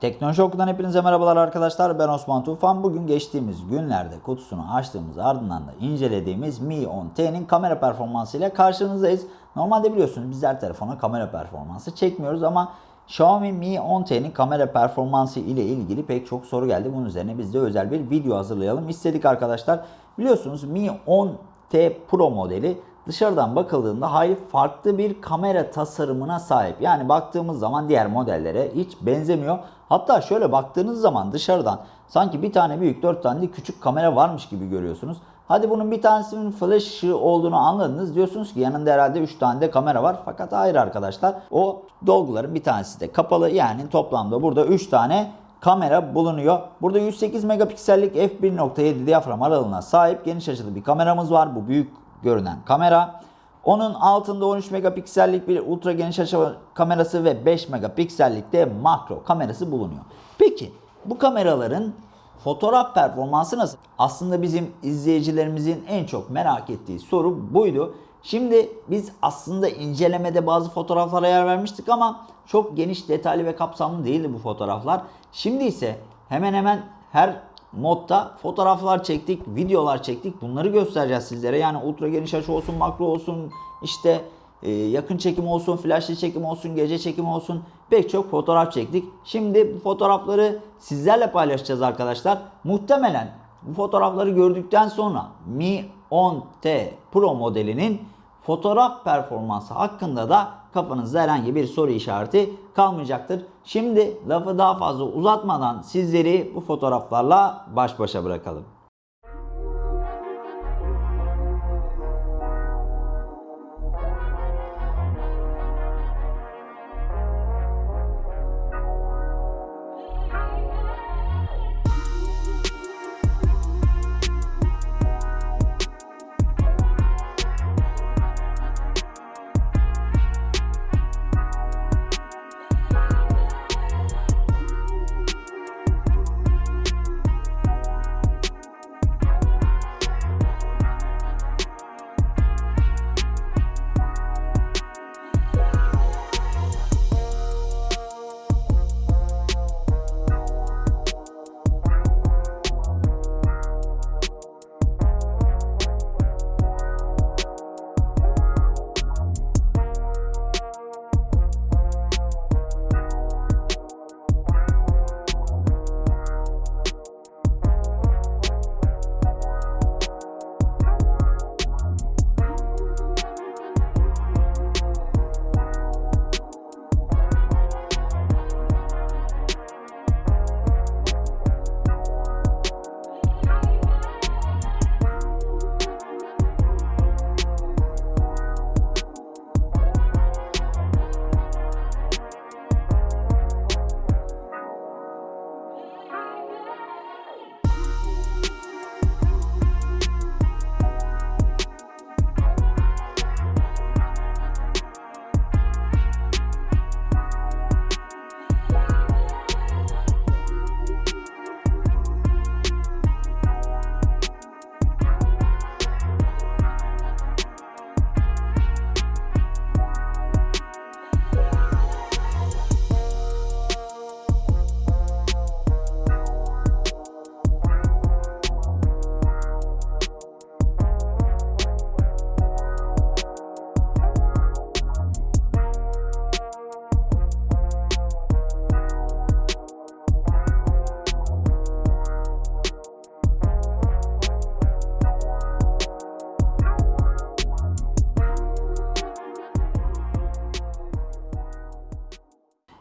Teknoloji Oku'dan hepinize merhabalar arkadaşlar. Ben Osman Tufan. Bugün geçtiğimiz günlerde kutusunu açtığımız ardından da incelediğimiz Mi 10T'nin kamera performansı ile karşınızdayız. Normalde biliyorsunuz bizler telefona kamera performansı çekmiyoruz ama Xiaomi Mi 10T'nin kamera performansı ile ilgili pek çok soru geldi. Bunun üzerine biz de özel bir video hazırlayalım istedik arkadaşlar. Biliyorsunuz Mi 10T Pro modeli dışarıdan bakıldığında hayli farklı bir kamera tasarımına sahip. Yani baktığımız zaman diğer modellere hiç benzemiyor. Hatta şöyle baktığınız zaman dışarıdan sanki bir tane büyük dört tane küçük kamera varmış gibi görüyorsunuz. Hadi bunun bir tanesinin flash olduğunu anladınız. Diyorsunuz ki yanında herhalde 3 tane de kamera var. Fakat hayır arkadaşlar. O dolguların bir tanesi de kapalı. Yani toplamda burada 3 tane kamera bulunuyor. Burada 108 megapiksellik f1.7 diyafram aralığına sahip geniş açılı bir kameramız var. Bu büyük görünen kamera. Onun altında 13 megapiksellik bir ultra geniş açı kamerası ve 5 megapiksellik de makro kamerası bulunuyor. Peki bu kameraların fotoğraf performansı nasıl? Aslında bizim izleyicilerimizin en çok merak ettiği soru buydu. Şimdi biz aslında incelemede bazı fotoğraflara yer vermiştik ama çok geniş, detaylı ve kapsamlı değildi bu fotoğraflar. Şimdi ise hemen hemen her modda fotoğraflar çektik, videolar çektik. Bunları göstereceğiz sizlere. Yani ultra geniş açı olsun, makro olsun, işte e, yakın çekim olsun, flashlı çekim olsun, gece çekim olsun pek çok fotoğraf çektik. Şimdi bu fotoğrafları sizlerle paylaşacağız arkadaşlar. Muhtemelen bu fotoğrafları gördükten sonra Mi 10T Pro modelinin fotoğraf performansı hakkında da kafanızda herhangi bir soru işareti kalmayacaktır. Şimdi lafı daha fazla uzatmadan sizleri bu fotoğraflarla baş başa bırakalım.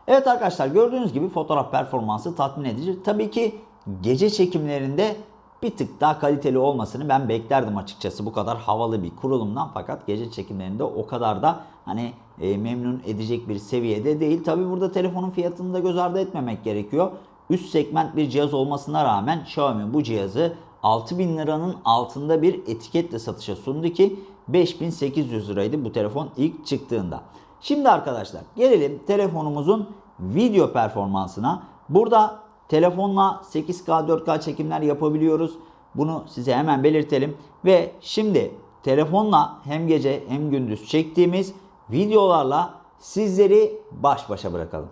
Evet arkadaşlar gördüğünüz gibi fotoğraf performansı tatmin edici. Tabii ki gece çekimlerinde bir tık daha kaliteli olmasını ben beklerdim açıkçası bu kadar havalı bir kurulumdan fakat gece çekimlerinde o kadar da hani e, memnun edecek bir seviyede değil. Tabi burada telefonun fiyatını da göz ardı etmemek gerekiyor. Üst segment bir cihaz olmasına rağmen Xiaomi bu cihazı 6000 liranın altında bir etiketle satışa sundu ki 5800 liraydı bu telefon ilk çıktığında. Şimdi arkadaşlar gelelim telefonumuzun video performansına. Burada telefonla 8K 4K çekimler yapabiliyoruz. Bunu size hemen belirtelim. Ve şimdi telefonla hem gece hem gündüz çektiğimiz videolarla sizleri baş başa bırakalım.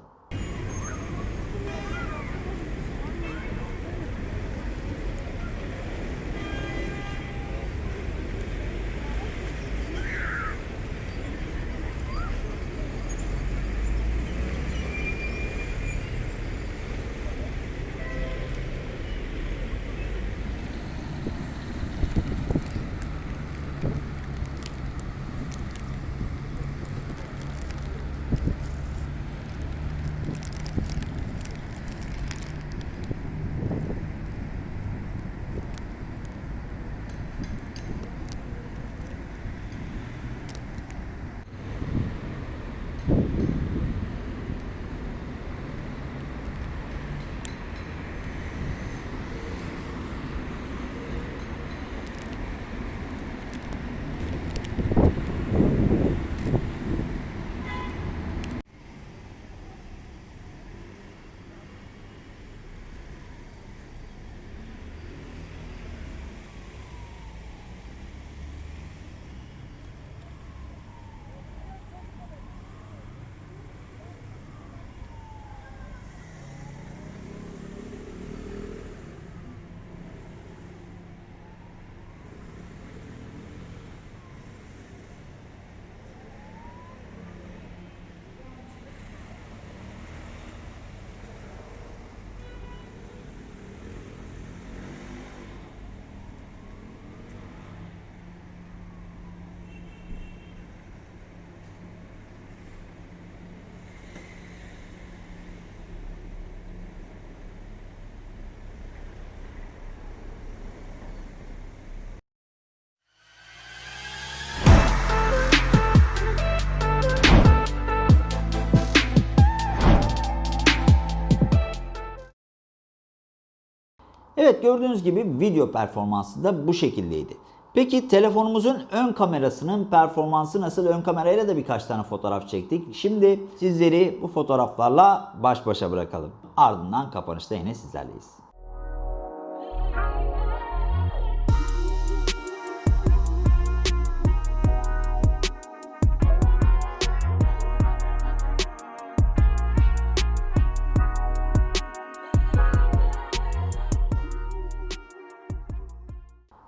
Evet gördüğünüz gibi video performansı da bu şekildeydi. Peki telefonumuzun ön kamerasının performansı nasıl? Ön kamerayla da birkaç tane fotoğraf çektik. Şimdi sizleri bu fotoğraflarla baş başa bırakalım. Ardından kapanışta yine sizlerleyiz.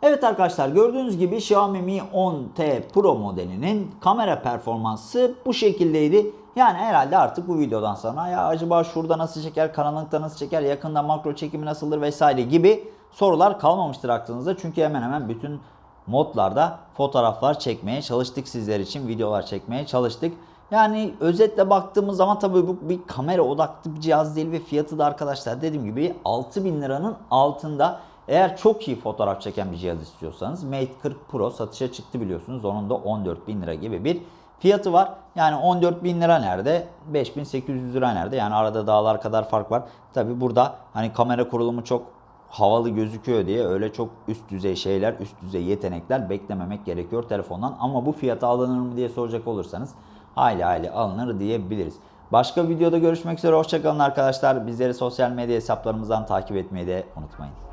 Evet arkadaşlar gördüğünüz gibi Xiaomi Mi 10T Pro modelinin kamera performansı bu şekildeydi. Yani herhalde artık bu videodan sonra ya acaba şurada nasıl çeker, karanlıkta nasıl çeker, yakında makro çekimi nasıldır vesaire gibi sorular kalmamıştır aklınızda. Çünkü hemen hemen bütün modlarda fotoğraflar çekmeye çalıştık sizler için, videolar çekmeye çalıştık. Yani özetle baktığımız zaman tabii bu bir kamera odaklı bir cihaz değil ve fiyatı da arkadaşlar dediğim gibi 6000 liranın altında. Eğer çok iyi fotoğraf çeken bir cihaz istiyorsanız Mate 40 Pro satışa çıktı biliyorsunuz. Onun da 14 bin lira gibi bir fiyatı var. Yani 14 bin lira nerede? 5800 lira nerede? Yani arada dağlar kadar fark var. Tabi burada hani kamera kurulumu çok havalı gözüküyor diye öyle çok üst düzey şeyler, üst düzey yetenekler beklememek gerekiyor telefondan. Ama bu fiyata alınır mı diye soracak olursanız hayli hayli alınır diyebiliriz. Başka videoda görüşmek üzere. Hoşçakalın arkadaşlar. Bizleri sosyal medya hesaplarımızdan takip etmeyi de unutmayın.